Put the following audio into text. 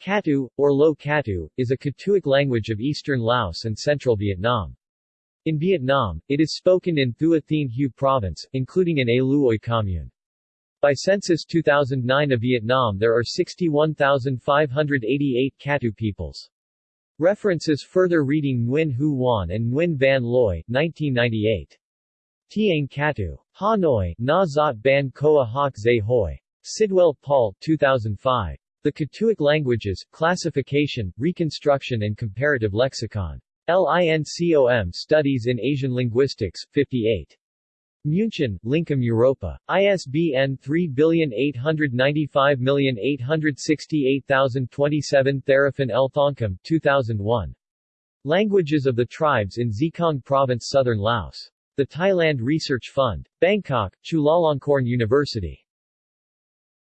Katu, or Lo Katu, is a Katuic language of eastern Laos and central Vietnam. In Vietnam, it is spoken in Thua Thien Hue Province, including in A Luoi Commune. By Census 2009 of Vietnam there are 61,588 Katu peoples. References Further reading Nguyen Huu Hoanh and Nguyen Van Loi, 1998. Tieng Katu. Hanoi, Nha Xuat Ban Khoa Hoc Xa Hoi. Sidwell, Paul, 2005. The Katuic Languages, Classification, Reconstruction and Comparative Lexicon. LINCOM Studies in Asian Linguistics, 58. München, Lincom Europa. ISBN 3895868027 Theraphan L. Thongkum, 2001. Languages of the Tribes in Xekong Province Southern Laos. The Thailand Research Fund. Bangkok, Chulalongkorn University.